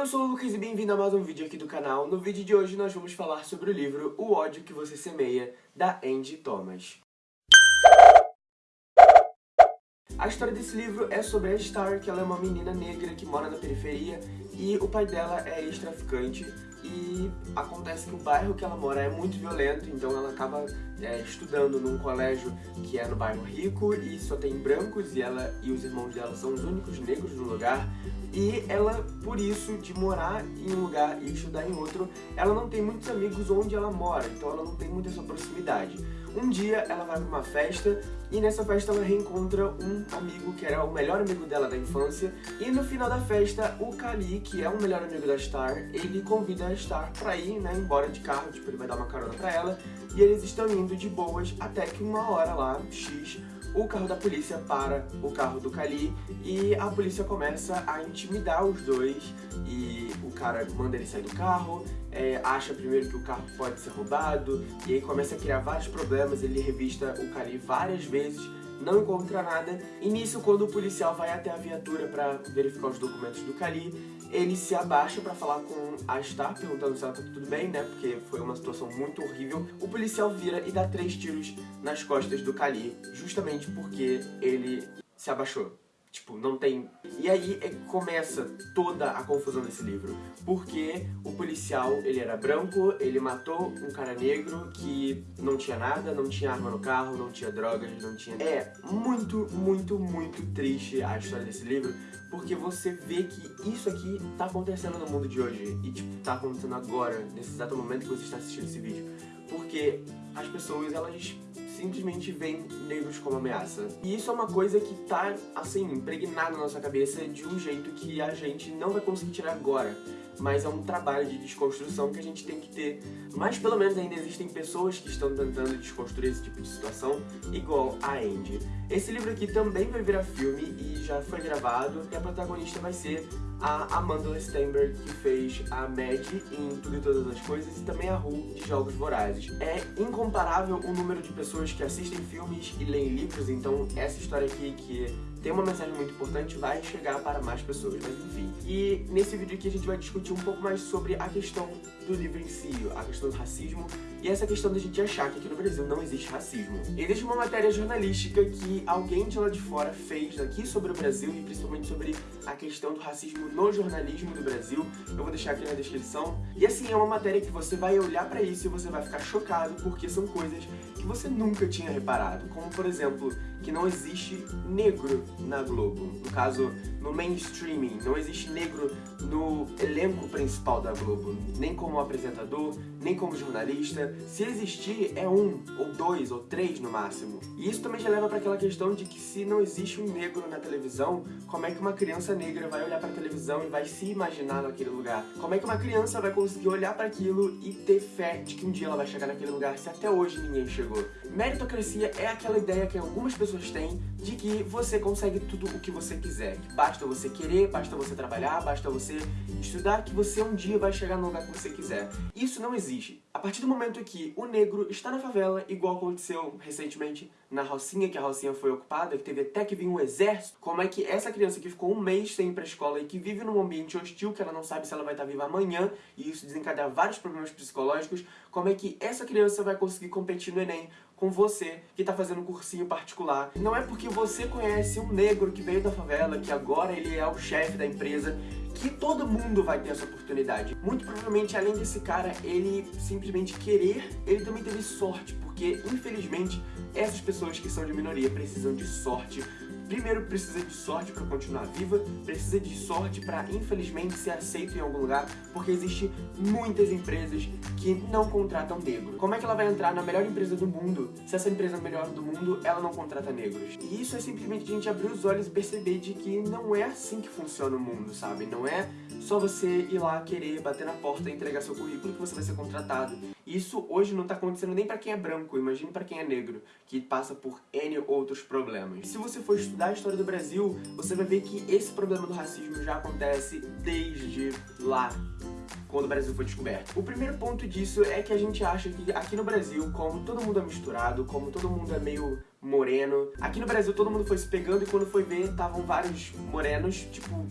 eu sou o Lucas e bem-vindo a mais um vídeo aqui do canal. No vídeo de hoje nós vamos falar sobre o livro O ódio que você semeia, da Angie Thomas. A história desse livro é sobre a Star, que ela é uma menina negra que mora na periferia e o pai dela é ex-traficante e acontece que o bairro que ela mora é muito violento, então ela acaba é, estudando num colégio que é no bairro rico e só tem brancos e ela e os irmãos dela são os únicos negros no lugar e ela, por isso, de morar em um lugar e estudar em outro, ela não tem muitos amigos onde ela mora, então ela não tem muita essa proximidade. Um dia ela vai para uma festa e nessa festa ela reencontra um amigo que era o melhor amigo dela da infância. E no final da festa o Kali, que é o melhor amigo da Star, ele convida a Star pra ir, né, embora de carro, tipo, ele vai dar uma carona pra ela. E eles estão indo de boas até que uma hora lá, X, o carro da polícia para o carro do Kali e a polícia começa a intimidar os dois e o cara manda ele sair do carro, é, acha primeiro que o carro pode ser roubado e aí começa a criar vários problemas, ele revista o Kali várias vezes não encontra nada, e nisso quando o policial vai até a viatura para verificar os documentos do Kali, ele se abaixa para falar com a Star, perguntando se ela tá tudo bem, né, porque foi uma situação muito horrível. O policial vira e dá três tiros nas costas do Kali, justamente porque ele se abaixou. Tipo, não tem... E aí é começa toda a confusão desse livro. Porque o policial, ele era branco, ele matou um cara negro que não tinha nada, não tinha arma no carro, não tinha drogas, não tinha... É muito, muito, muito triste a história desse livro, porque você vê que isso aqui tá acontecendo no mundo de hoje. E, tipo, tá acontecendo agora, nesse exato momento que você está assistindo esse vídeo. Porque as pessoas, elas simplesmente veem negros como ameaça. E isso é uma coisa que tá, assim, impregnada na nossa cabeça de um jeito que a gente não vai conseguir tirar agora mas é um trabalho de desconstrução que a gente tem que ter. Mas pelo menos ainda existem pessoas que estão tentando desconstruir esse tipo de situação, igual a Andy. Esse livro aqui também vai virar filme e já foi gravado, e a protagonista vai ser a Amanda Stenberg, que fez a Mad em Tudo e Todas as Coisas, e também a Ru de Jogos Vorazes. É incomparável o número de pessoas que assistem filmes e leem livros, então essa história aqui, que tem uma mensagem muito importante, vai chegar para mais pessoas, mas enfim. E nesse vídeo aqui a gente vai discutir um pouco mais sobre a questão do livro em si, a questão do racismo e essa questão da gente achar que aqui no Brasil não existe racismo. Existe uma matéria jornalística que alguém de lá de fora fez aqui sobre o Brasil e principalmente sobre a questão do racismo no jornalismo do Brasil. Eu vou deixar aqui na descrição. E assim, é uma matéria que você vai olhar pra isso e você vai ficar chocado porque são coisas que você nunca tinha reparado. Como, por exemplo, que não existe negro na Globo. No caso, no mainstreaming, não existe negro no elenco principal da Globo. Nem como apresentador, nem como jornalista. Se existir, é um, ou dois, ou três no máximo. E isso também já leva para aquela questão de que se não existe um negro na televisão, como é que uma criança negra vai olhar para a televisão e vai se imaginar naquele lugar? Como é que uma criança vai conseguir olhar para aquilo e ter fé de que um dia ela vai chegar naquele lugar se até hoje ninguém chegou? Meritocracia é aquela ideia que algumas pessoas têm de que você consegue tudo o que você quiser. Que basta você querer, basta você trabalhar, basta você estudar, que você um dia vai chegar no lugar que você quiser. Isso não existe. A partir do momento que o negro está na favela, igual aconteceu recentemente na Rocinha, que a Rocinha foi ocupada, que teve até que vir um exército, como é que essa criança que ficou um mês sem ir pra escola e que vive num ambiente hostil, que ela não sabe se ela vai estar viva amanhã, e isso desencadeia vários problemas psicológicos, como é que essa criança vai conseguir competir no Enem com você que está fazendo um cursinho particular. Não é porque você conhece um negro que veio da favela, que agora ele é o chefe da empresa, que todo mundo vai ter essa oportunidade. Muito provavelmente, além desse cara, ele simplesmente querer, ele também teve sorte, porque infelizmente essas pessoas que são de minoria precisam de sorte Primeiro, precisa de sorte para continuar viva, precisa de sorte para, infelizmente, ser aceito em algum lugar, porque existe muitas empresas que não contratam negros. Como é que ela vai entrar na melhor empresa do mundo se essa empresa melhor do mundo, ela não contrata negros? E isso é simplesmente a gente abrir os olhos e perceber de que não é assim que funciona o mundo, sabe? Não é só você ir lá querer bater na porta e entregar seu currículo que você vai ser contratado. Isso hoje não tá acontecendo nem para quem é branco, imagine para quem é negro, que passa por N outros problemas. Se você for estudar a história do Brasil, você vai ver que esse problema do racismo já acontece desde lá, quando o Brasil foi descoberto. O primeiro ponto disso é que a gente acha que aqui no Brasil, como todo mundo é misturado, como todo mundo é meio moreno, aqui no Brasil todo mundo foi se pegando e quando foi ver, estavam vários morenos, tipo,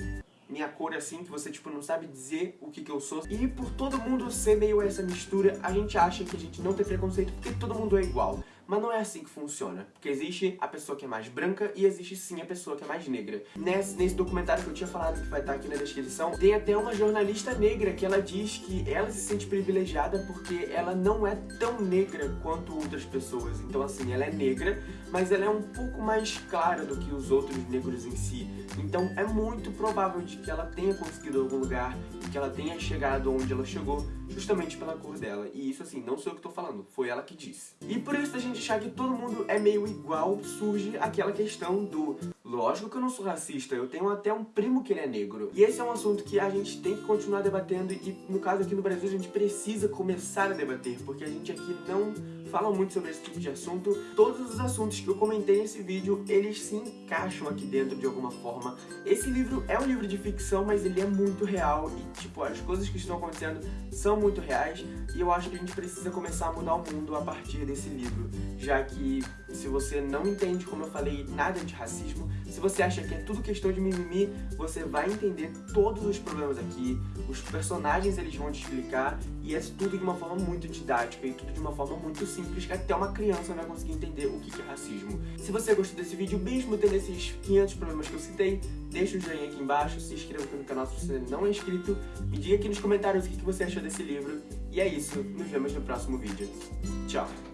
minha cor assim, que você, tipo, não sabe dizer o que que eu sou. E por todo mundo ser meio essa mistura, a gente acha que a gente não tem preconceito porque todo mundo é igual. Mas não é assim que funciona, porque existe a pessoa que é mais branca e existe sim a pessoa que é mais negra. Nesse, nesse documentário que eu tinha falado, que vai estar aqui na descrição, tem até uma jornalista negra que ela diz que ela se sente privilegiada porque ela não é tão negra quanto outras pessoas. Então assim, ela é negra, mas ela é um pouco mais clara do que os outros negros em si. Então é muito provável de que ela tenha conseguido algum lugar, que ela tenha chegado onde ela chegou, justamente pela cor dela. E isso assim, não sou eu que tô falando, foi ela que disse. E por isso a gente achar que todo mundo é meio igual, surge aquela questão do Lógico que eu não sou racista, eu tenho até um primo que ele é negro. E esse é um assunto que a gente tem que continuar debatendo e, no caso aqui no Brasil, a gente precisa começar a debater, porque a gente aqui não fala muito sobre esse tipo de assunto. Todos os assuntos que eu comentei nesse vídeo, eles se encaixam aqui dentro de alguma forma. Esse livro é um livro de ficção, mas ele é muito real e, tipo, as coisas que estão acontecendo são muito reais e eu acho que a gente precisa começar a mudar o mundo a partir desse livro, já que se você não entende, como eu falei, nada de racismo, se você acha que é tudo questão de mimimi, você vai entender todos os problemas aqui, os personagens eles vão te explicar, e é tudo de uma forma muito didática e tudo de uma forma muito simples, que até uma criança vai conseguir entender o que é racismo. Se você gostou desse vídeo, mesmo tendo esses 500 problemas que eu citei, deixa o joinha aqui embaixo, se inscreva aqui no canal se você não é inscrito, me diga aqui nos comentários o que você achou desse livro, e é isso, nos vemos no próximo vídeo. Tchau!